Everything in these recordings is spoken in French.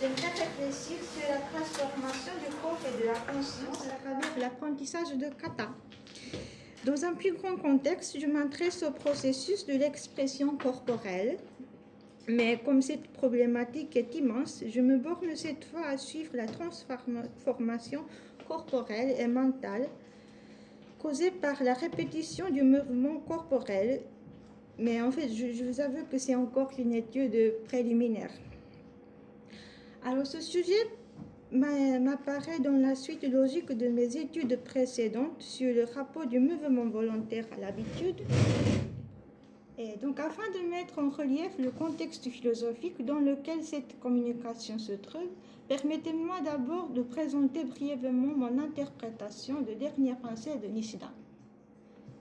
j'aimerais réfléchir sur la transformation du corps et de la conscience à travers l'apprentissage de kata. Dans un plus grand contexte, je m'intéresse au processus de l'expression corporelle, mais comme cette problématique est immense, je me borne cette fois à suivre la transformation corporelle et mentale causée par la répétition du mouvement corporel. Mais en fait, je, vous avoue que c'est encore une étude préliminaire. Alors, ce sujet m'apparaît dans la suite logique de mes études précédentes sur le rapport du mouvement volontaire à l'habitude et donc, afin de mettre en relief le contexte philosophique dans lequel cette communication se trouve, permettez-moi d'abord de présenter brièvement mon interprétation de dernière pensée de Nishida.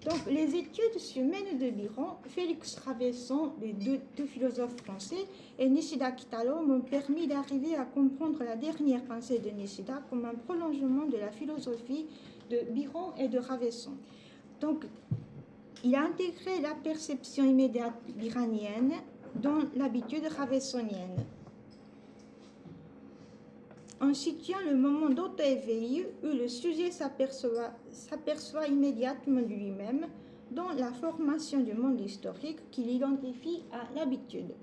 Donc, les études Mène de Biron, Félix Ravesson, les deux, deux, philosophes français, et Nishida Kitaro m'ont permis d'arriver à comprendre la dernière pensée de Nishida comme un prolongement de la philosophie de Biron et de Ravesson. Donc, il a intégré la perception immédiate iranienne dans l'habitude ravessonienne. En situant le moment d'auto-éveil où le sujet s'aperçoit immédiatement de lui-même dans la formation du monde historique qu'il identifie à l'habitude.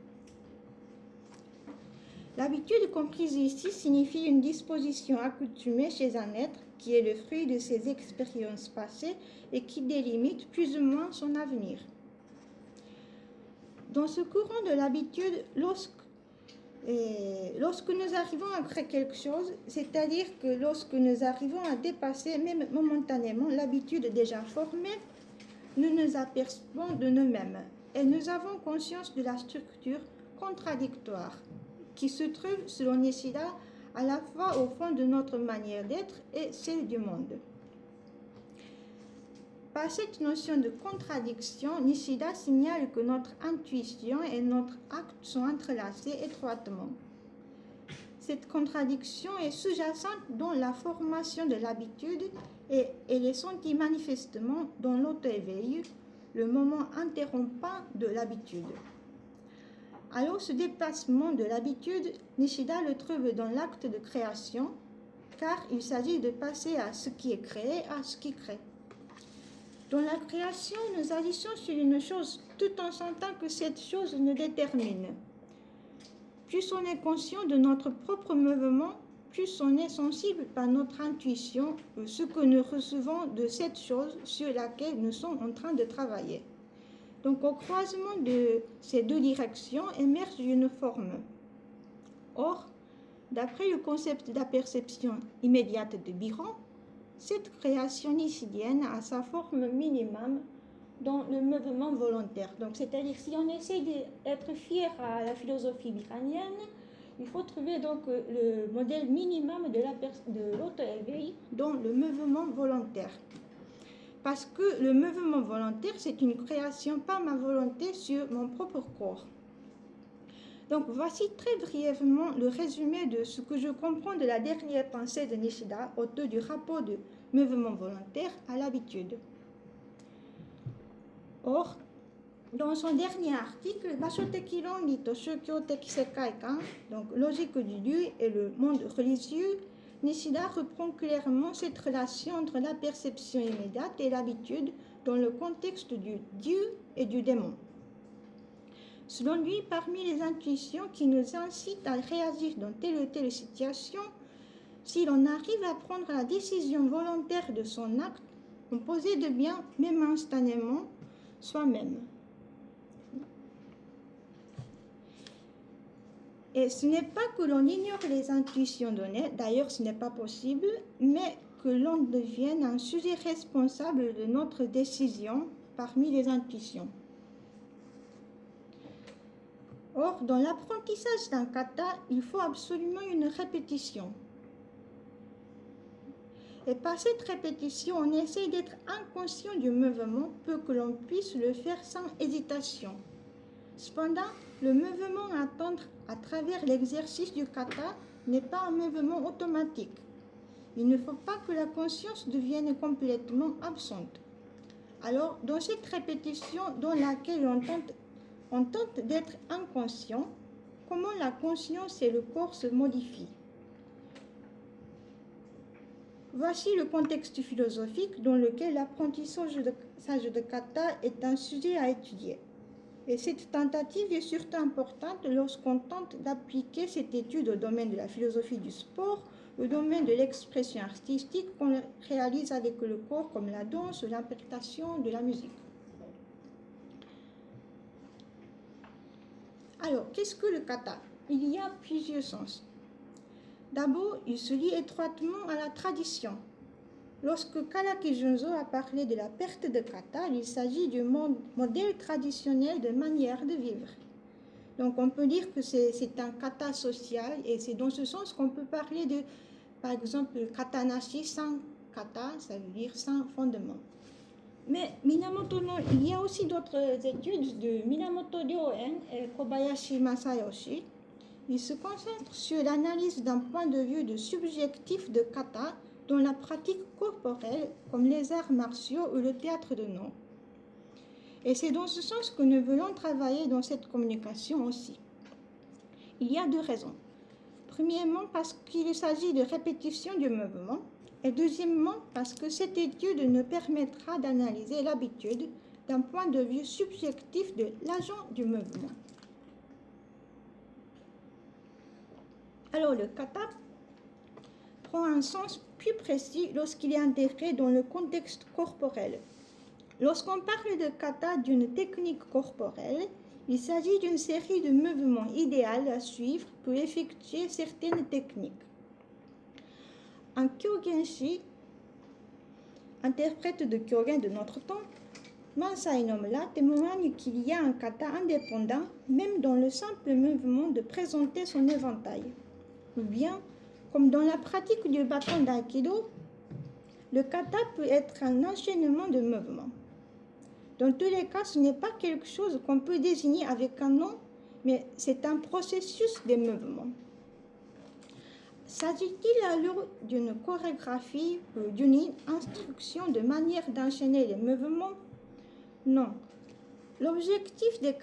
L'habitude comprise ici signifie une disposition accoutumée chez un être qui est le fruit de ses expériences passées et qui délimite plus ou moins son avenir. Dans ce courant de l'habitude, lorsque, lorsque nous arrivons créer quelque chose, c'est-à-dire que lorsque nous arrivons à dépasser même momentanément l'habitude déjà formée, nous nous apercevons de nous-mêmes et nous avons conscience de la structure contradictoire qui se trouve, selon Nishida, à la fois au fond de notre manière d'être et celle du monde. Par cette notion de contradiction, Nishida signale que notre intuition et notre acte sont entrelacés étroitement. Cette contradiction est sous-jacente dans la formation de l'habitude et elle est sentie manifestement dans l'auto-éveil, le moment interrompant de l'habitude. Alors ce déplacement de l'habitude, Nishida le trouve dans l'acte de création, car il s'agit de passer à ce qui est créé, à ce qui crée. Dans la création, nous agissons sur une chose tout en sentant que cette chose nous détermine. Plus on est conscient de notre propre mouvement, plus on est sensible par notre intuition ce que nous recevons de cette chose sur laquelle nous sommes en train de travailler. Donc au croisement de ces deux directions émerge une forme. Or, d'après le concept de la perception immédiate de Biron, cette création nicidienne a sa forme minimum dans le mouvement volontaire. Donc, c'est-à-dire, si on essaie d'être fier à la philosophie biranienne, il faut trouver donc le modèle minimum de l'auto-éveil dans le mouvement volontaire parce que le mouvement volontaire, c'est une création par ma volonté sur mon propre corps. Donc voici très brièvement le résumé de ce que je comprends de la dernière pensée de Nishida autour du rapport de mouvement volontaire à l'habitude. Or, dans son dernier article, Bashotekiron ni Toshokyo Sekai-kan, donc logique du Dieu et le monde religieux, Nishida reprend clairement cette relation entre la perception immédiate et l'habitude dans le contexte du Dieu et du démon. Selon lui, parmi les intuitions qui nous incitent à réagir dans telle ou telle situation, si l'on arrive à prendre la décision volontaire de son acte, on possède bien, même instantanément, soi-même. Et ce n'est pas que l'on ignore les intuitions données, d'ailleurs ce n'est pas possible, mais que l'on devienne un sujet responsable de notre décision parmi les intuitions. Or, dans l'apprentissage d'un kata, il faut absolument une répétition. Et par cette répétition, on essaie d'être inconscient du mouvement pour que l'on puisse le faire sans hésitation. Cependant, le mouvement à attendre à travers l'exercice du kata n'est pas un mouvement automatique. Il ne faut pas que la conscience devienne complètement absente. Alors, dans cette répétition dans laquelle on tente, on tente d'être inconscient, comment la conscience et le corps se modifient. Voici le contexte philosophique dans lequel l'apprentissage de, de kata est un sujet à étudier. Et cette tentative est surtout importante lorsqu'on tente d'appliquer cette étude au domaine de la philosophie du sport, au domaine de l'expression artistique qu'on réalise avec le corps comme la danse ou l'interprétation de la musique. Alors, qu'est-ce que le kata? Il y a plusieurs sens. D'abord, il se lie étroitement à la tradition. Lorsque Kalaki Junzo a parlé de la perte de kata, il s'agit du modèle traditionnel de manière de vivre. Donc on peut dire que c'est un kata social et c'est dans ce sens qu'on peut parler de, par exemple, katanashi sans kata, ça veut dire sans fondement. Mais Minamoto il y a aussi d'autres études de Minamoto Ryoen et Kobayashi Masayoshi. Ils se concentrent sur l'analyse d'un point de vue de subjectif de kata dans la pratique corporelle comme les arts martiaux ou le théâtre de nom. Et c'est dans ce sens que nous voulons travailler dans cette communication aussi. Il y a deux raisons. Premièrement, parce qu'il s'agit de répétition du mouvement et deuxièmement, parce que cette étude nous permettra d'analyser l'habitude d'un point de vue subjectif de l'agent du mouvement. Alors le kata prend un sens plus précis lorsqu'il est intégré dans le contexte corporel. Lorsqu'on parle de kata d'une technique corporelle, il s'agit d'une série de mouvements idéaux à suivre pour effectuer certaines techniques. Un Kyogenshi, interprète de Kyogen de notre temps, Mansai Nomla témoigne qu'il y a un kata indépendant même dans le simple mouvement de présenter son éventail. Ou bien, comme dans la pratique du bâton d'aïkido, le kata peut être un enchaînement de mouvements. Dans tous les cas, ce n'est pas quelque chose qu'on peut désigner avec un nom, mais c'est un processus de mouvements. S'agit-il alors d'une chorégraphie ou d'une instruction de manière d'enchaîner les mouvements? Non. L'objectif des,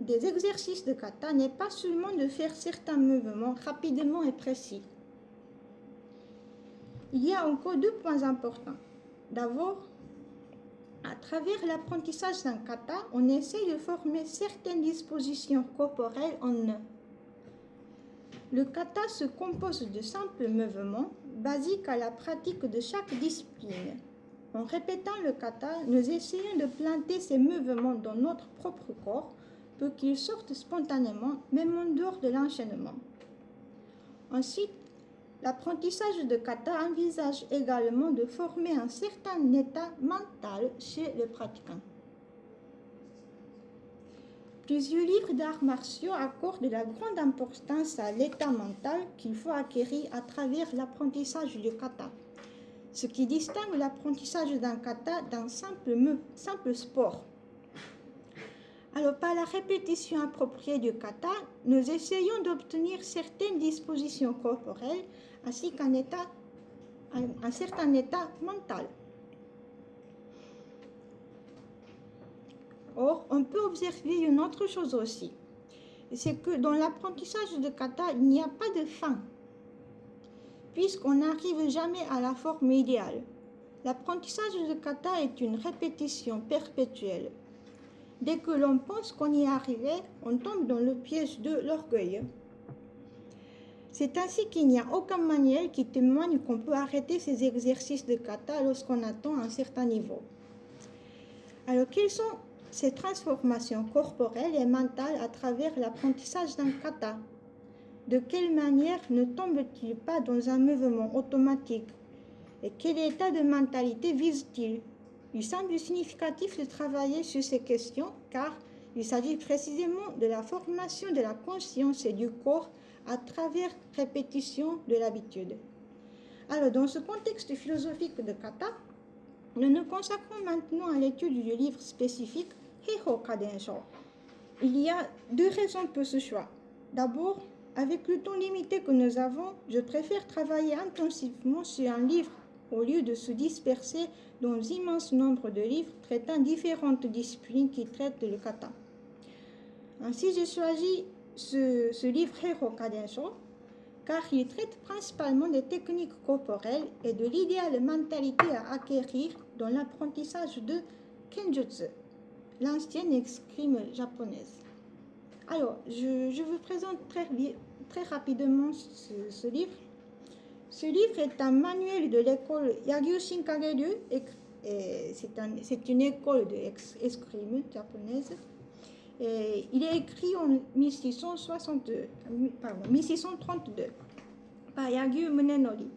des exercices de kata n'est pas seulement de faire certains mouvements rapidement et précis. Il y a encore deux points importants. D'abord, à travers l'apprentissage d'un kata, on essaie de former certaines dispositions corporelles en eux. Le kata se compose de simples mouvements basiques à la pratique de chaque discipline. En répétant le kata, nous essayons de planter ces mouvements dans notre propre corps pour qu'ils sortent spontanément, même en dehors de l'enchaînement. Ensuite, l'apprentissage de kata envisage également de former un certain état mental chez le pratiquant. Plusieurs livres d'arts martiaux accordent de la grande importance à l'état mental qu'il faut acquérir à travers l'apprentissage du kata, ce qui distingue l'apprentissage d'un kata d'un simple, simple sport. Alors, par la répétition appropriée du kata, nous essayons d'obtenir certaines dispositions corporelles ainsi qu'un un certain état mental. Or, on peut observer une autre chose aussi. C'est que dans l'apprentissage de kata, il n'y a pas de fin, puisqu'on n'arrive jamais à la forme idéale. L'apprentissage de kata est une répétition perpétuelle. Dès que l'on pense qu'on y est arrivé, on tombe dans le piège de l'orgueil. C'est ainsi qu'il n'y a aucun manuel qui témoigne qu'on peut arrêter ces exercices de kata lorsqu'on atteint un certain niveau. Alors, quels sont ces transformations corporelles et mentales à travers l'apprentissage d'un kata. De quelle manière ne tombe-t-il pas dans un mouvement automatique? Et quel état de mentalité vise-t-il? Il semble significatif de travailler sur ces questions car il s'agit précisément de la formation de la conscience et du corps à travers répétition de l'habitude. Alors, dans ce contexte philosophique de kata, nous nous consacrons maintenant à l'étude du livre spécifique Heiho Kadensho. Il y a deux raisons pour ce choix. D'abord, avec le temps limité que nous avons, je préfère travailler intensivement sur un livre au lieu de se disperser dans un immense nombre de livres traitant différentes disciplines qui traitent le kata. Ainsi, j'ai choisi ce, livre Hero Kadensho car il traite principalement des techniques corporelles et de l'idéale mentalité à acquérir dans l'apprentissage de Kenjutsu, l'ancienne escrime japonaise. Alors, je, vous présente très, très rapidement ce, livre. Ce livre est un manuel de l'école Yagyu Shinkageryu, c'est une école d'escrime japonaise. Et il est écrit en 1662, pardon, 1632 par Yagyu Munenori.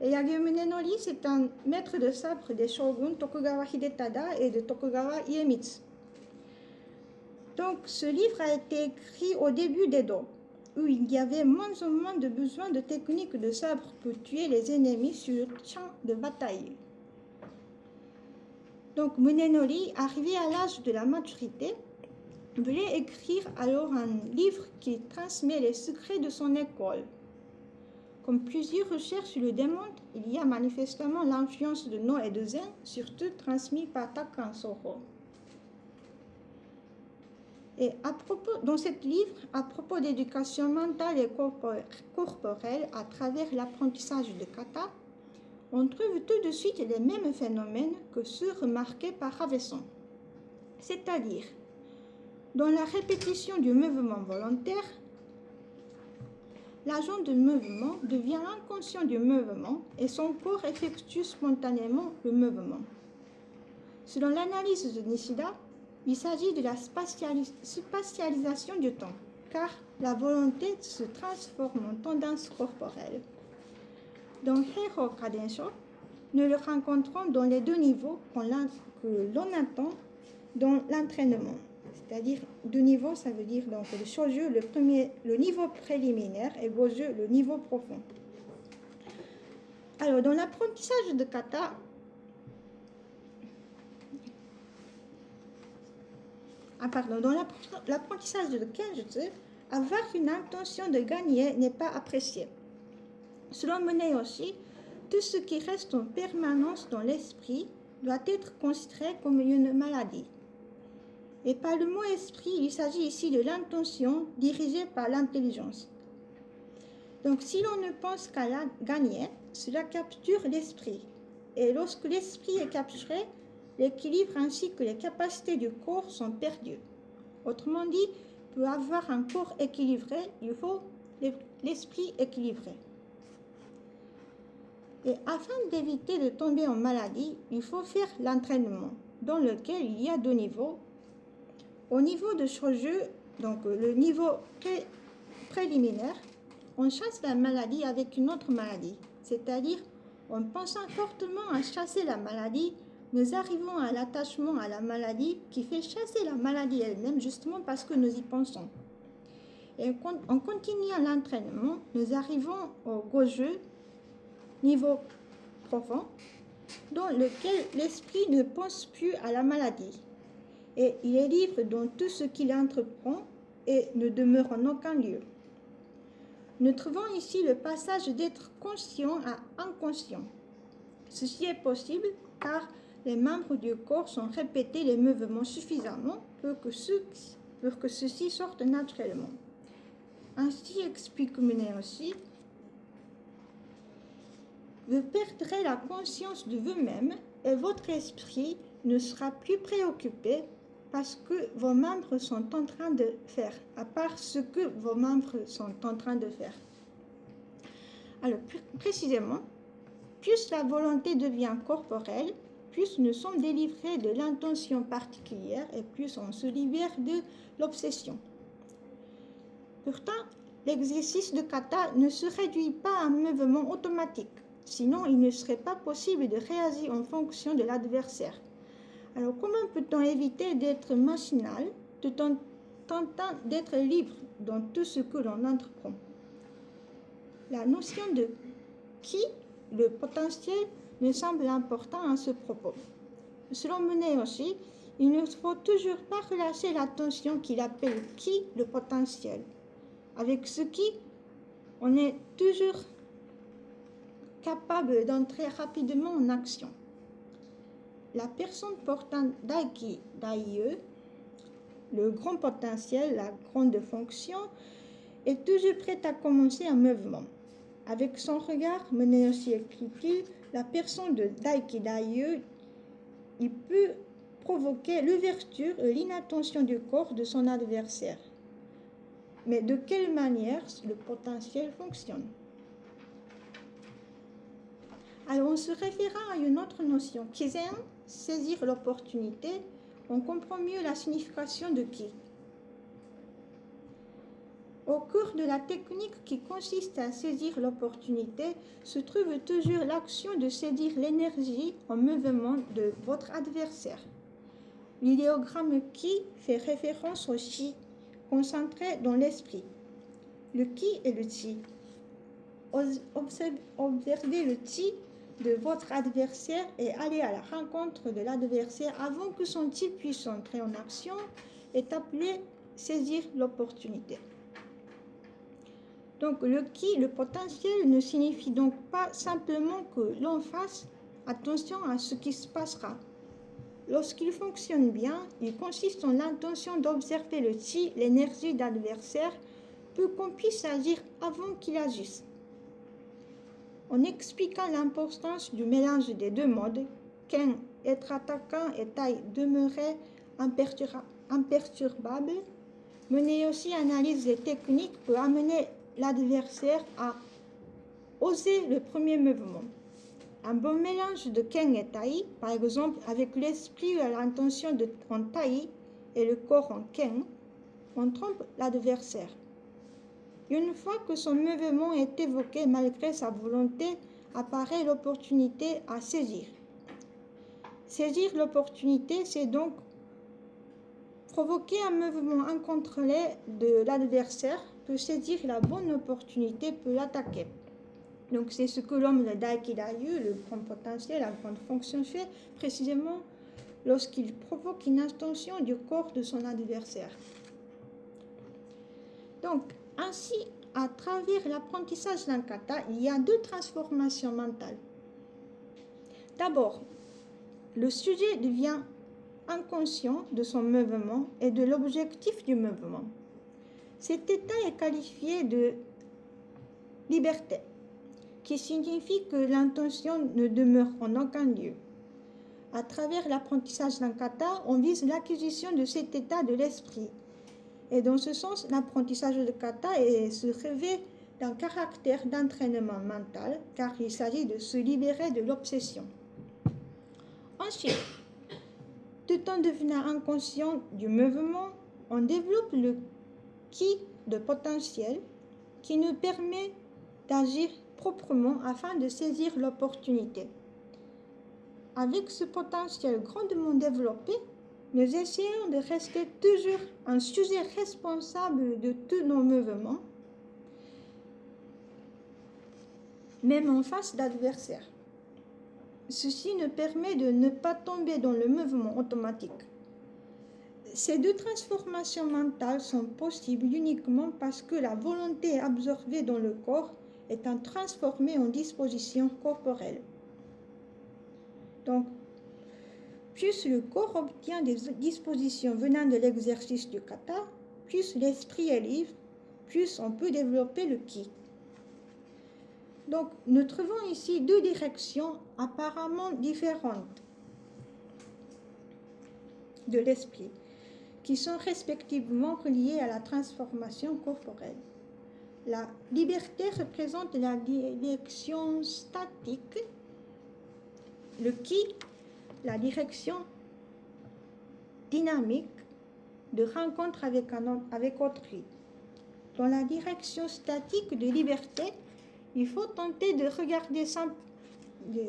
Et Yagyu Munenori, c'est un maître de sabre des shoguns Tokugawa Hidetada et de Tokugawa Iemitsu. Donc, ce livre a été écrit au début d'Edo, où il y avait moins en moins de besoin de techniques de sabre pour tuer les ennemis sur le champ de bataille. Donc, Munenori, arrivé à l'âge de la maturité, voulait écrire alors un livre qui transmet les secrets de son école. Comme plusieurs recherches le démontrent, il y a manifestement l'influence de No et de Zen, surtout transmise par Takan Soho. Et à propos, dans ce livre, à propos d'éducation mentale et corporelle à travers l'apprentissage de kata, on trouve tout de suite les mêmes phénomènes que ceux remarqués par Ravesson. C'est-à-dire, dans la répétition du mouvement volontaire, l'agent de mouvement devient inconscient du mouvement et son corps effectue spontanément le mouvement. Selon l'analyse de Nishida, il s'agit de la spatialisation du temps, car la volonté se transforme en tendance corporelle. Dans Heiro Kadensho, nous le rencontrons dans les deux niveaux que l'on attend dans l'entraînement. C'est-à-dire, deux niveaux, ça veut dire donc le le premier, le niveau préliminaire, et goju, le niveau profond. Alors, dans l'apprentissage de kata, ah pardon, dans l'apprentissage de kenjutsu, avoir une intention de gagner n'est pas apprécié. Selon Monet aussi, tout ce qui reste en permanence dans l'esprit doit être considéré comme une maladie. Et par le mot esprit, il s'agit ici de l'intention dirigée par l'intelligence. Donc si l'on ne pense qu'à la gagner, cela capture l'esprit. Et lorsque l'esprit est capturé, l'équilibre ainsi que les capacités du corps sont perdues. Autrement dit, pour avoir un corps équilibré, il faut l'esprit équilibré. Et afin d'éviter de tomber en maladie, il faut faire l'entraînement, dans lequel il y a deux niveaux. Au niveau de jeu, donc le niveau préliminaire, on chasse la maladie avec une autre maladie, c'est-à-dire en pensant fortement à chasser la maladie, nous arrivons à l'attachement à la maladie qui fait chasser la maladie elle-même justement parce que nous y pensons. Et en continuant l'entraînement, nous arrivons au goju, niveau profond, dans lequel l'esprit ne pense plus à la maladie. Et il est libre dans tout ce qu'il entreprend et ne demeure en aucun lieu. Nous trouvons ici le passage d'être conscient à inconscient. Ceci est possible car les membres du corps sont répétés les mouvements suffisamment pour que, ceux-ci naturellement. Ainsi explique Menet aussi, vous perdrez la conscience de vous-même et votre esprit ne sera plus préoccupé parce que vos membres sont en train de faire, à part ce que vos membres sont en train de faire. Alors, précisément, plus la volonté devient corporelle, plus nous sommes délivrés de l'intention particulière et plus on se libère de l'obsession. Pourtant, l'exercice de kata ne se réduit pas à un mouvement automatique, sinon il ne serait pas possible de réagir en fonction de l'adversaire. Alors comment peut-on éviter d'être machinal tout en tentant d'être libre dans tout ce que l'on entreprend? La notion de qui, le potentiel, me semble important à ce propos. Selon Menet aussi, il ne faut toujours pas relâcher l'attention qu'il appelle qui le potentiel, avec ce qui on est toujours capable d'entrer rapidement en action. La personne portant Daiki Daie, le grand potentiel, la grande fonction, est toujours prêt à commencer un mouvement. Avec son regard, écrit la personne de Daikidayu, il peut provoquer l'ouverture et l'inattention du corps de son adversaire. Mais de quelle manière le potentiel fonctionne? Alors, en se référant à une autre notion, kizen, saisir l'opportunité, on comprend mieux la signification de ki. Au cours de la technique qui consiste à saisir l'opportunité se trouve toujours l'action de saisir l'énergie en mouvement de votre adversaire. L'idéogramme ki fait référence au chi, concentré dans l'esprit. Le ki et le chi. Observez le chi de votre adversaire et allez à la rencontre de l'adversaire avant que son chi puisse entrer en action est appelé saisir l'opportunité. Donc le qui, le potentiel, ne signifie donc pas simplement que l'on fasse attention à ce qui se passera, Lorsqu'il fonctionne bien, il consiste en l'intention d'observer le chi, l'énergie d'adversaire, pour qu'on puisse agir avant qu'il agisse. En expliquant l'importance du mélange des deux modes, Ken, être attaquant et Tai, demeurer imperturbable, mener aussi analyse des techniques pour amener l'adversaire à oser le premier mouvement. Un bon mélange de Ken et Tai, par exemple avec l'esprit et l'intention en Tai et le corps en Ken, on trompe l'adversaire. Une fois que son mouvement est évoqué malgré sa volonté, apparaît l'opportunité à saisir. Saisir l'opportunité, c'est donc provoquer un mouvement incontrôlé de l'adversaire pour saisir la bonne opportunité pour l'attaquer. Donc c'est ce que l'homme de Daikidayu, le grand potentiel, la grande fonction fait précisément lorsqu'il provoque une intention du corps de son adversaire. Donc ainsi, à travers l'apprentissage d'un kata, il y a deux transformations mentales. D'abord, le sujet devient inconscient de son mouvement et de l'objectif du mouvement. Cet état est qualifié de liberté qui signifie que l'intention ne demeure en aucun lieu. À travers l'apprentissage d'un kata, on vise l'acquisition de cet état de l'esprit. Et dans ce sens, l'apprentissage de kata est, se revêt d'un caractère d'entraînement mental, car il s'agit de se libérer de l'obsession. Ensuite, tout en devenant inconscient du mouvement, on développe le qui de potentiel qui nous permet d'agir proprement afin de saisir l'opportunité. Avec ce potentiel grandement développé, nous essayons de rester toujours un sujet responsable de tous nos mouvements, même en face d'adversaires. Ceci nous permet de ne pas tomber dans le mouvement automatique. Ces deux transformations mentales sont possibles uniquement parce que la volonté absorbée dans le corps étant transformé en disposition corporelle. Donc, plus le corps obtient des dispositions venant de l'exercice du kata, plus l'esprit est libre, plus on peut développer le ki. Donc, nous trouvons ici deux directions apparemment différentes de l'esprit, qui sont respectivement reliées à la transformation corporelle. La liberté représente la direction statique, le qui, la direction dynamique de rencontre avec, un, avec autrui. Dans la direction statique de liberté, il faut tenter de regarder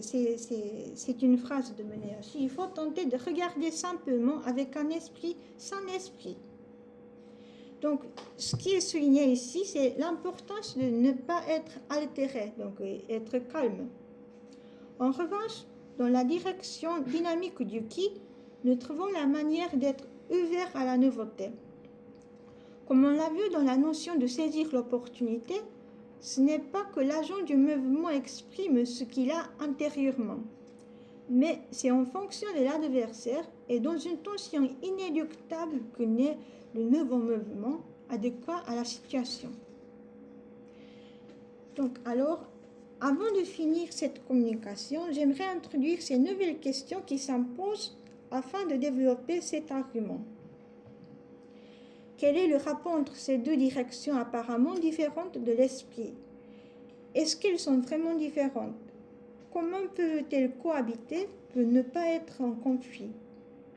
c'est une phrase de aussi. il faut tenter de regarder simplement avec un esprit sans esprit. Donc, ce qui est souligné ici, c'est l'importance de ne pas être altéré, donc être calme. En revanche, dans la direction dynamique du ki, nous trouvons la manière d'être ouvert à la nouveauté. Comme on l'a vu dans la notion de saisir l'opportunité, ce n'est pas que l'agent du mouvement exprime ce qu'il a intérieurement, mais c'est en fonction de l'adversaire et dans une tension inéluctable que naît le nouveau mouvement adéquat à la situation. Donc, alors, avant de finir cette communication, j'aimerais introduire ces nouvelles questions qui s'imposent afin de développer cet argument. Quel est le rapport entre ces deux directions apparemment différentes de l'esprit? Est-ce qu'elles sont vraiment différentes? Comment peuvent-elles cohabiter pour ne pas être en conflit?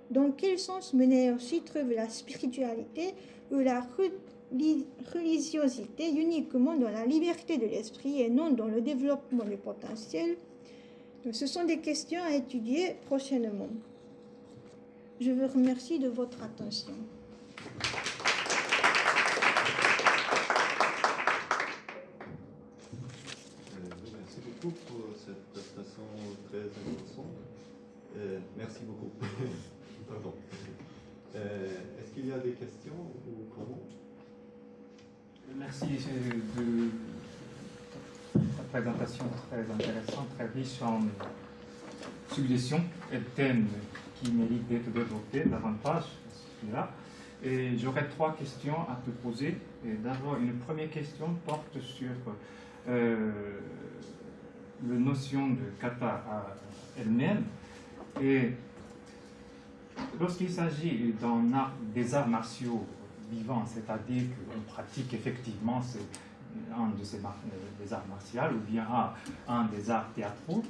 Dans quel sens mener aussi trouve la spiritualité ou la religiosité uniquement dans la liberté de l'esprit et non dans le développement du potentiel Ce sont des questions à étudier prochainement. Je vous remercie de votre attention. pour cette prestation très intéressante. Euh, merci beaucoup. Pardon. Euh, est-ce qu'il y a des questions ou comment? Merci de ta présentation très intéressante, très riche en suggestions et thèmes qui méritent d'être développés davantage. Et j'aurais trois questions à te poser. D'abord, une première question porte sur euh, la notion de kata elle-même. Et lorsqu'il s'agit des arts martiaux vivants, c'est-à-dire qu'on pratique effectivement un de ces des arts martiaux ou bien un des arts théâtraux,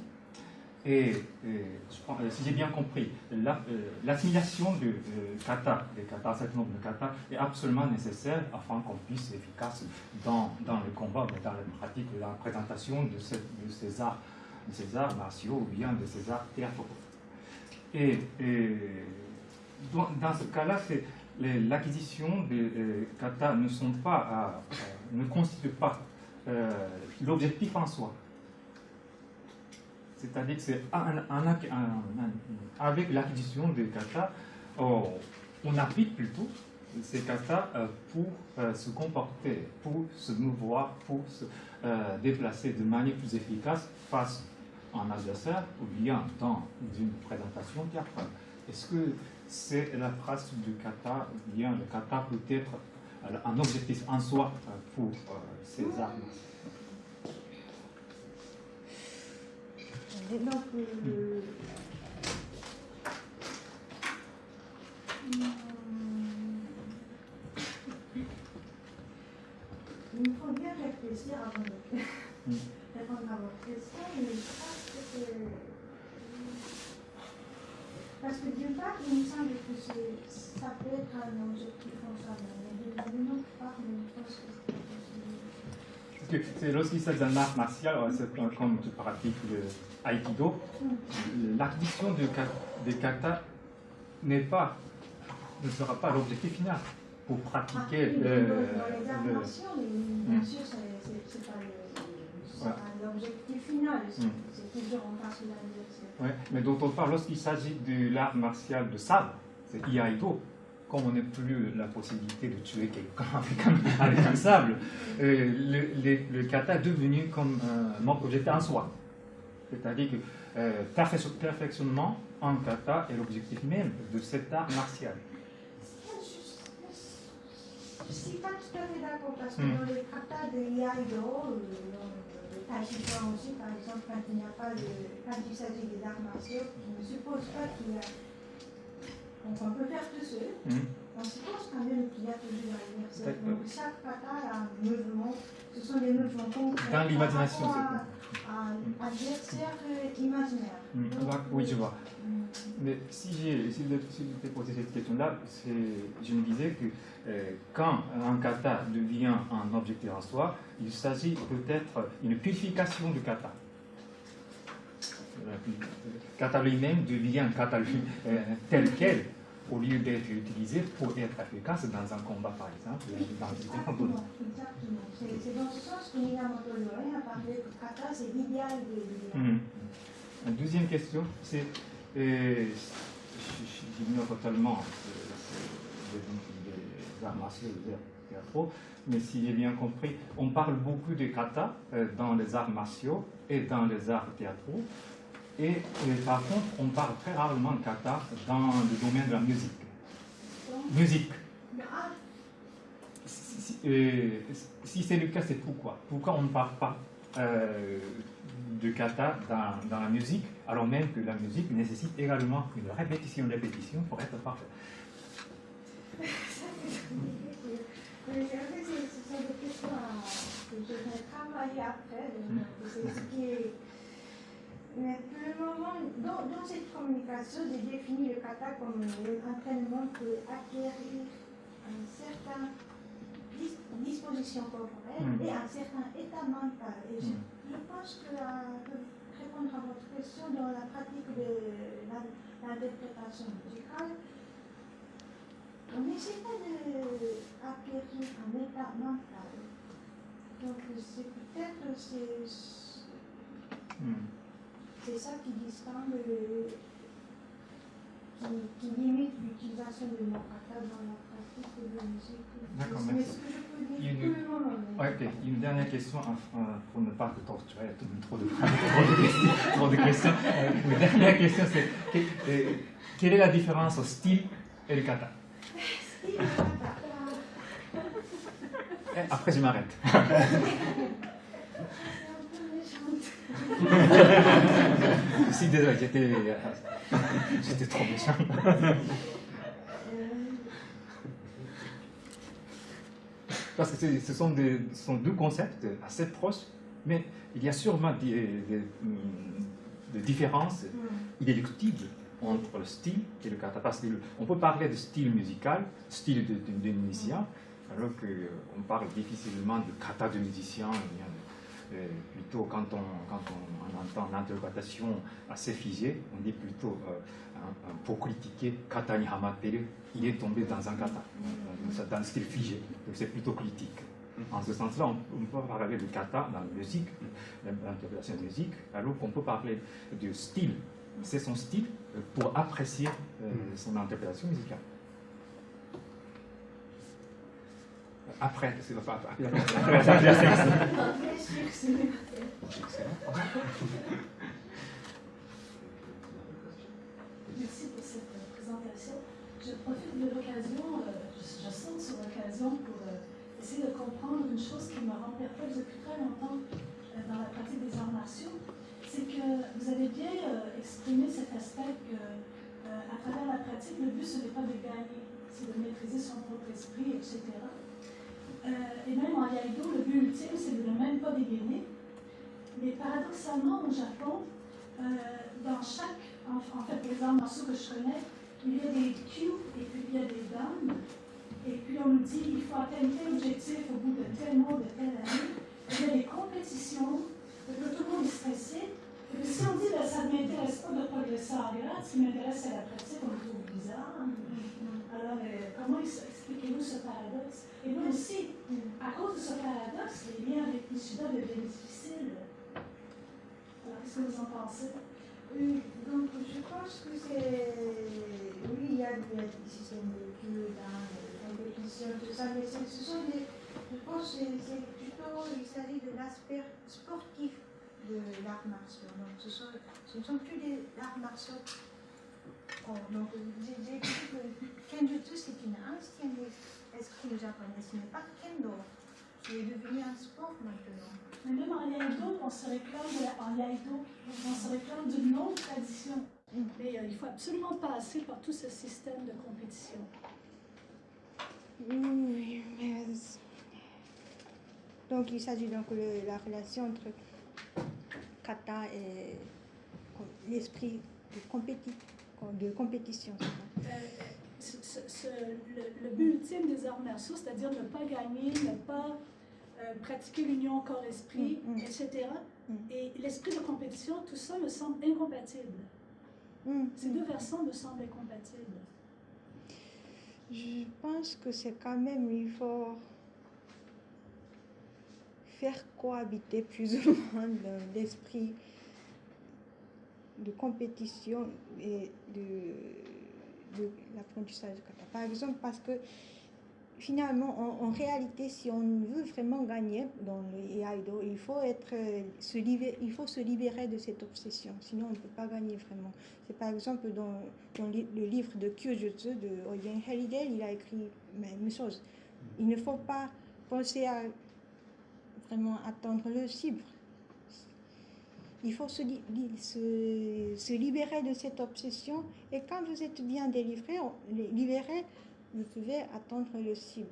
et, si j'ai bien compris, euh, l'assimilation du kata, des kata, certain nombre de kata, est absolument nécessaire afin qu'on puisse être efficace dans, dans le combat, dans la pratique, la présentation de, ces, arts, de ces arts martiaux ou bien de ces arts théâtraux. Et, dans, ce cas-là, l'acquisition des kata ne, sont pas ne constitue pas euh, l'objectif en soi. C'est-à-dire que c'est avec l'acquisition des katas, oh, on applique plutôt ces katas euh, pour euh, se comporter, pour se mouvoir, pour se déplacer de manière plus efficace face à un adversaire ou bien dans une présentation théâtrale. Est-ce que c'est la trace du kata, ou bien le kata peut être un objectif en soi pour ces armes. Et donc, euh, il faut bien réfléchir avant de répondre à votre question, mais je que c'est. Parce que d'une part, il me semble que ça peut être un objectif en soi, mais d'une autre part, je pense que c'est c'est lorsqu'il s'agit d'un art martial, comme tu pratiques le Aikido, l'acquisition des kata n'est pas, ne sera pas l'objectif final pour pratiquer ah, le, dans les martiaux, bien hmm. sûr, c'est pas l'objectif final, c'est toujours en face de l'adversaire. Mais d'autre part, lorsqu'il s'agit de l'art martial de sabre, c'est Iaido, comme on n'a plus la possibilité de tuer quelqu'un avec, un, sable, euh, le, kata est devenu comme un objet en soi. C'est-à-dire que euh, perfectionnement en kata est l'objectif même de cet art martial. Je ne suis pas tout à fait d'accord parce que hmm. dans les katas de Iaido, aussi, par exemple, quand il n'y a pas de, quand il s'agit des arts martiaux, je ne suppose pas qu'il y a donc on peut faire tout seul. Mmh. On suppose quand même qu'il y a toujours l'anniversaire. Donc chaque kata a un mouvement. Ce sont des mouvements concrets. Dans l'imagination, c'est Un adversaire imaginaire. Mmh. oui, je vois. Mmh. Mais si j'ai si si posé cette question-là, je me disais que euh, quand un kata devient un objectif en soi, il s'agit peut-être d'une purification du kata kata lui-même devient un kata euh, tel quel au lieu d'être utilisé pour être efficace dans un combat, par exemple, dans Exactement, exactement. C'est dans ce sens que Minamoto Loren a parlé que kata, c'est l'idéal de mmh. Une deuxième question, c'est, euh, j'ignore totalement les arts martiaux, les arts théâtraux, mais si j'ai bien compris, on parle beaucoup de kata euh, dans les arts martiaux et dans les arts théâtraux, et, par contre, on parle très rarement de kata dans le domaine de la musique. Musique. Si, c'est le cas, c'est pourquoi? Pourquoi on ne parle pas euh, de kata dans, dans, la musique, alors même que la musique nécessite également une répétition, répétition pour être parfaite. Mais pour le moment, dans, dans, cette communication, j'ai défini le kata comme un entraînement pour acquérir un certain disposition corporelle mm. et un certain état mental. Et je, mm. je pense que euh, pour répondre à votre question dans la pratique de l'interprétation musicale, on n'essaie pas d'acquérir un état mental. Donc c'est peut-être c'est mm. Ça qui distingue, qui, qui limite l'utilisation de mon kata dans la pratique de la musique. D'accord, merci. Une, okay. une dernière question pour ne pas te torturer, trop de, trop de questions. Une dernière question, c'est euh, quelle est la différence au style et le kata eh, Après, je m'arrête. si, désolé, j'étais trop méchant. parce que ce sont, des, sont, deux concepts assez proches, mais il y a sûrement des, des, différences inéluctibles entre le style et le kata. Parce qu'on peut parler de style musical, style de, de, musicien, alors qu'on parle difficilement de kata de musicien. Euh, plutôt quand on, quand on, entend l'interprétation assez figée, on dit plutôt euh, pour critiquer kata ni hamateru, il est tombé dans un kata, dans un style figé, donc c'est plutôt critique. En ce sens-là, on, peut parler de kata dans la musique, l'interprétation de musique, alors qu'on peut parler de style, c'est son style pour apprécier euh, son interprétation musicale. Après, c'est pas après, après, Merci pour cette présentation. Je profite de l'occasion, euh, je, saute sur l'occasion pour euh, essayer de comprendre une chose qui me rend perplexe depuis très longtemps euh, dans la pratique des arts martiaux. C'est que vous avez bien exprimé cet aspect que, à travers la pratique, le but, ce n'est pas de gagner, c'est de maîtriser son propre esprit, etc. et même en Yaido, le but ultime, c'est de ne même pas dégainer. Mais paradoxalement, au Japon, dans chaque en, fait, les arts martiaux que je connais, il y a des cues et puis il y a des dames. Et puis on nous dit il faut atteindre tel objectif au bout de tel mois, de telle année. Il y a des compétitions, que tout le monde est stressé. Et puis si on dit ben, ça ne m'intéresse pas de progresser en grade, ce qui m'intéresse c'est la pratique, on trouve bizarre. Alors euh, comment expliquez-nous ce paradoxe? Et nous aussi, à cause de ce paradoxe, les liens avec Nishida deviennent difficiles. Alors qu'est-ce que vous en pensez? Oui, donc je pense que c'est. Oui, il y a des systèmes de jeux dans les compétitions, tout ça, mais ce sont des. Je pense que c'est plutôt. Il s'agit de l'aspect sportif de l'art martial. Donc ce, ne sont plus des arts martiaux. Donc j'ai dit que Kenjutsu c'est une ancienne escrime japonaise, ce n'est pas Kendo. C'est devenu un sport maintenant. Mais même en Yaido, on se réclame, on se réclame d'une autre tradition. Mais euh, il faut absolument passer par tout ce système de compétition. Oui, mais... Donc il s'agit donc de la relation entre kata et l'esprit de, de compétition. Euh, le, le, but ultime des arts martiaux, c'est-à-dire ne pas gagner, ne pas euh, pratiquer l'union corps-esprit, mm, mm. etc. Mm. Et l'esprit de compétition, tout ça me semble incompatible. Ces deux versants me semblent incompatibles. Je pense que c'est quand même, il faut faire cohabiter plus ou moins l'esprit de compétition et de, de l'apprentissage. Par exemple, parce que finalement, en, réalité, si on veut vraiment gagner dans le Iaido, il faut, être, euh, se libérer, il faut se libérer de cette obsession, sinon on ne peut pas gagner vraiment. C'est par exemple dans, dans, le livre de Kyojutsu de Oyen Helidel, il a écrit la même chose. Il ne faut pas penser à vraiment atteindre le cible. Il faut se, se, libérer de cette obsession. Et quand vous êtes bien délivré, libéré, vous pouvez attendre le cible.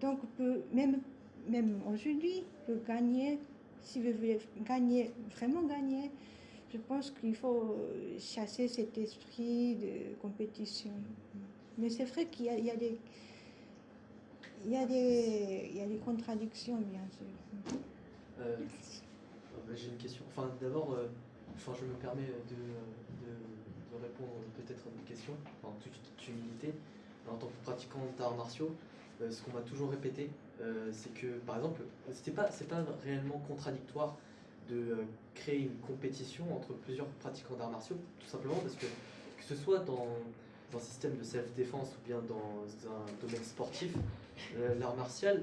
Donc, peut, même, même aujourd'hui, peut gagner, si vous voulez gagner, vraiment gagner, je pense qu'il faut chasser cet esprit de compétition. Mais c'est vrai qu'il y, a des... Il y, a des, il y a des contradictions, bien sûr. Euh, j'ai une question. Enfin, d'abord, euh, je me permets de, de, répondre peut-être à une question, en toute humilité. En tant que pratiquant d'arts martiaux, euh, ce qu'on m'a toujours répété, euh, c'est que, par exemple, c'était pas, c'est pas réellement contradictoire de créer une compétition entre plusieurs pratiquants d'arts martiaux, tout simplement parce que que ce soit dans un système de self-défense ou bien dans un domaine sportif, l'art martial,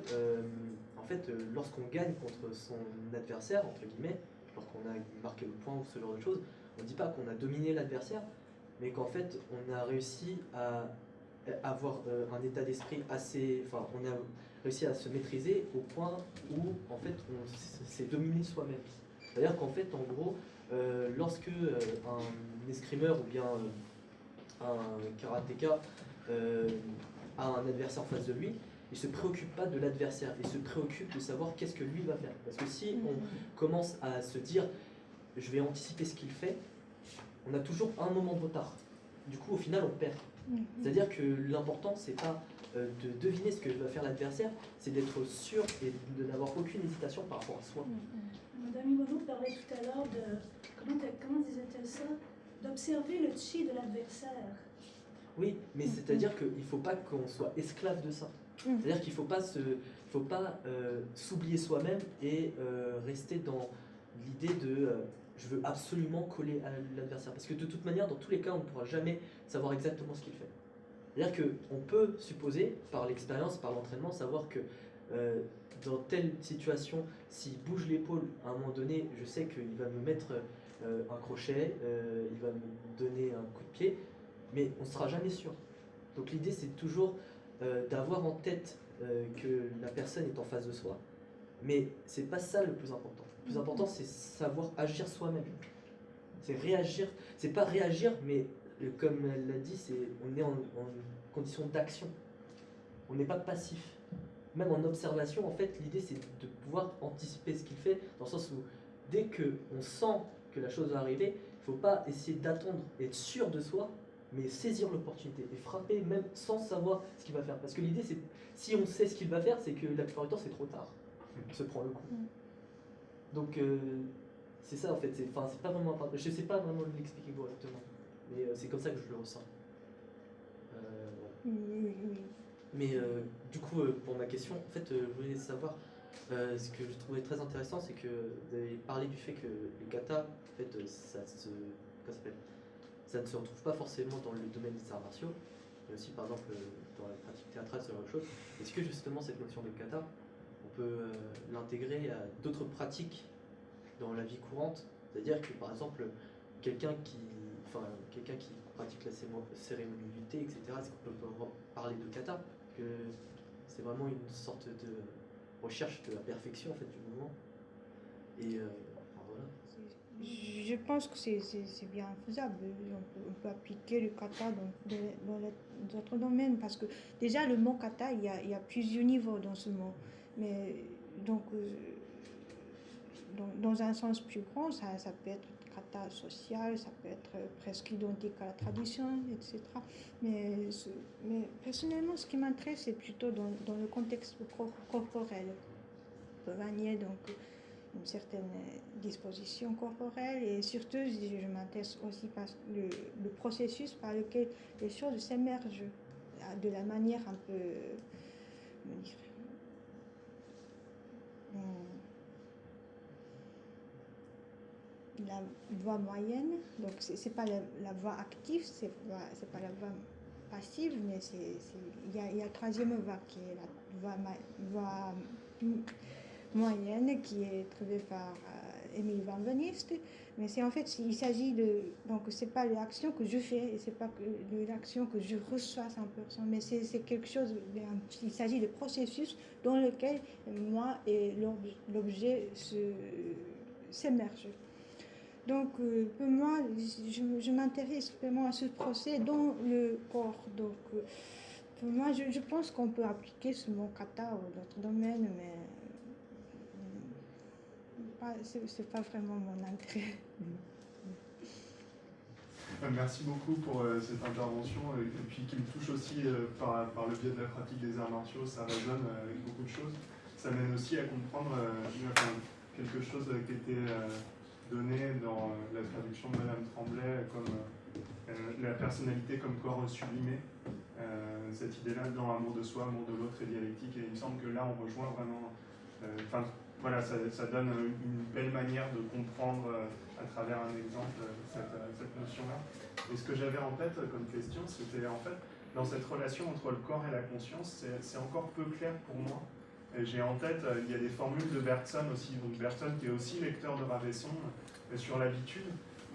en fait, euh, lorsqu'on gagne contre son adversaire, entre guillemets, lorsqu'on a marqué le point ou ce genre de choses, on ne dit pas qu'on a dominé l'adversaire, mais qu'en fait, on a réussi à avoir euh, un état d'esprit assez... Enfin, on a réussi à se maîtriser au point où, en fait, on s'est dominé soi-même. C'est-à-dire qu'en fait, en gros, euh, lorsque un escrimeur ou bien un karatéka a un adversaire en face de lui, il se préoccupe pas de l'adversaire, il se préoccupe de savoir qu'est-ce que lui va faire. Parce que si on mm-hmm. commence à se dire je vais anticiper ce qu'il fait, on a toujours un moment de retard. Du coup, au final, on perd. Mm-hmm. C'est-à-dire que l'important, c'est pas euh, de deviner ce que va faire l'adversaire, c'est d'être sûr et de n'avoir aucune hésitation par rapport à soi. Mm-hmm. Madame Imono parlait tout à l'heure de, comment, comment disait-elle ça? D'observer le chi de l'adversaire. Oui, mais c'est-à-dire qu'il ne faut pas qu'on soit esclave de ça. Mm. C'est-à-dire qu'il ne faut pas euh, s'oublier soi-même et euh, rester dans l'idée de euh, je veux absolument coller à l'adversaire. Parce que de toute manière, dans tous les cas, on ne pourra jamais savoir exactement ce qu'il fait. C'est-à-dire qu'on peut supposer, par l'expérience, par l'entraînement, savoir que dans telle situation, s'il bouge l'épaule, à un moment donné, je sais qu'il va me mettre un crochet, il va me donner un coup de pied, mais on ne sera jamais sûr. Donc l'idée, c'est toujours euh, d'avoir en tête euh, que la personne est en face de soi. Mais c'est pas ça le plus important. Le plus important, c'est savoir agir soi-même. C'est réagir. C'est pas réagir, mais euh, comme elle l'a dit, c'est on est en, condition d'action. On n'est pas passif. Même en observation, en fait, l'idée c'est de pouvoir anticiper ce qu'il fait, dans le sens où dès que on sent que la chose va arriver, il faut pas essayer d'attendre, être sûr de soi, mais saisir l'opportunité et frapper même sans savoir ce qu'il va faire. Parce que l'idée, c'est si on sait ce qu'il va faire, c'est que la plupart du temps, c'est trop tard. Il se prend le coup. Mm. Donc, euh, c'est ça en fait. C'est pas vraiment. Je sais pas vraiment l'expliquer correctement, mais euh, c'est comme ça que je le ressens. Euh, mais du coup, pour ma question, en fait, je voulais savoir. ce que je trouvais très intéressant, c'est que vous avez parlé du fait que le kata, en fait, ça se. Comment ça s'appelle? Ça ne se retrouve pas forcément dans le domaine des arts martiaux, mais aussi par exemple dans la pratique théâtrale, ce genre de choses. Est-ce que justement cette notion de kata, on peut euh, l'intégrer à d'autres pratiques dans la vie courante? C'est-à-dire que par exemple, quelqu'un qui, enfin, qui pratique la thé, etc., est-ce qu'on peut parler de kata? Que c'est vraiment une sorte de recherche de la perfection en fait, du mouvement. Et euh, je pense que c'est bien faisable. On peut, appliquer le kata dans, dans, d'autres domaines parce que déjà le mot kata, il y, a, il y a plusieurs niveaux dans ce mot. Mais donc, euh, dans, un sens plus grand, ça, ça, peut être kata social, ça peut être presque identique à la tradition, etc. Mais, mais personnellement, ce qui m'intéresse, c'est plutôt dans, dans, le contexte corporel. Donc une certaine disposition corporelle et surtout je m'intéresse aussi par le, le, processus par lequel les choses s'émergent de la manière un peu dire, la voix moyenne. Donc c'est pas la, voix active c'est pas la voix passive mais il y a, y a la troisième voix qui est la voix moyenne qui est trouvée par euh, Émile Van Venist. Mais c'est en fait, il s'agit de. Donc, c'est pas l'action que je fais et c'est pas l'action que je reçois 100%, mais c'est quelque chose. Il s'agit de processus dans lequel moi et l'objet s'émergent. Donc, euh, pour moi, je, m'intéresse vraiment à ce procès dans le corps. Donc, euh, pour moi, je, je pense qu'on peut appliquer ce mot kata ou d'autres domaines, mais pas- c'est pas vraiment mon intérêt. Merci beaucoup pour euh, cette intervention euh, et puis qui me touche aussi euh, par, le biais de la pratique des arts martiaux. Ça résonne euh, avec beaucoup de choses. Ça mène aussi à comprendre quelque chose qui était donné dans la traduction de Madame Tremblay comme la personnalité comme corps sublimé. Cette idée-là dans Amour de soi, Amour de l'autre et dialectique. Et il me semble que là, on rejoint vraiment. Voilà, ça, donne une belle manière de comprendre euh, à travers un exemple euh, cette, euh, cette notion-là. Et ce que j'avais en tête comme question, c'était en fait, dans cette relation entre le corps et la conscience, c'est- encore peu clair pour moi. J'ai en tête, il y a des formules de Bergson aussi, donc Bergson qui est aussi lecteur de Ravesson sur l'habitude,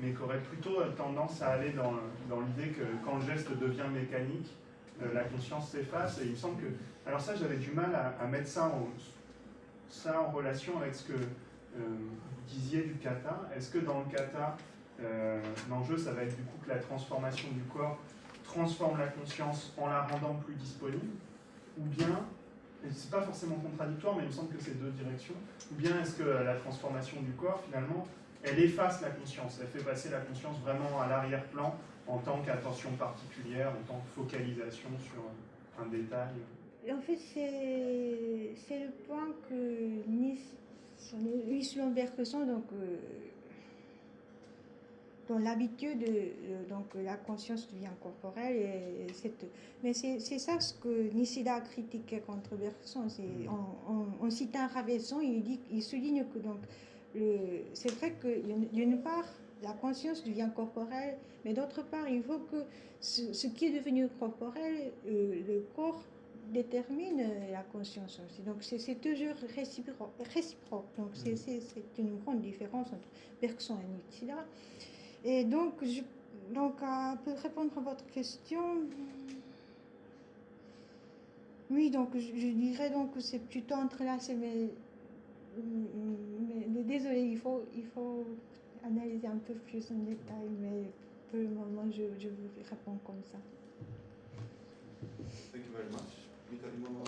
mais qui aurait plutôt tendance à aller dans, l'idée que quand le geste devient mécanique, la conscience s'efface. Et il me semble que. Alors, ça, j'avais du mal à, à mettre ça en, ça en relation avec ce que euh, vous disiez du kata. Est-ce que dans le kata, euh, l'enjeu, ça va être du coup que la transformation du corps transforme la conscience en la rendant plus disponible? Ou bien, et c'est pas forcément contradictoire, mais il me semble que c'est deux directions, ou bien est-ce que la transformation du corps, finalement, elle efface la conscience, elle fait passer la conscience vraiment à l'arrière-plan en tant qu'attention particulière, en tant que focalisation sur un détail? En fait, c'est le point que Nice, Luis Bergson, donc, euh, dans l'habitude, euh, donc la conscience devient corporelle. Et cette- mais c'est ça ce que Nishida a critiqué contre Bergson. En, en, en citant Ravesson, il, dit, il souligne que donc c'est vrai que d'une part, la conscience devient corporelle, mais d'autre part, il faut que ce, ce qui est devenu corporel, euh, le corps détermine euh, la conscience aussi. Donc c'est toujours réciproque. réciproque. Donc c'est c'est- une grande différence entre Bergson et Nishida. Et donc, je, donc à, pour répondre à votre question, oui, donc je, je dirais donc que c'est plutôt entrelacé, mais, mais, mais désolé, il faut, il faut analyser un peu plus en détail, mais pour le moment, je, je vous réponds comme ça. Thank you very much. Víctor Hugo.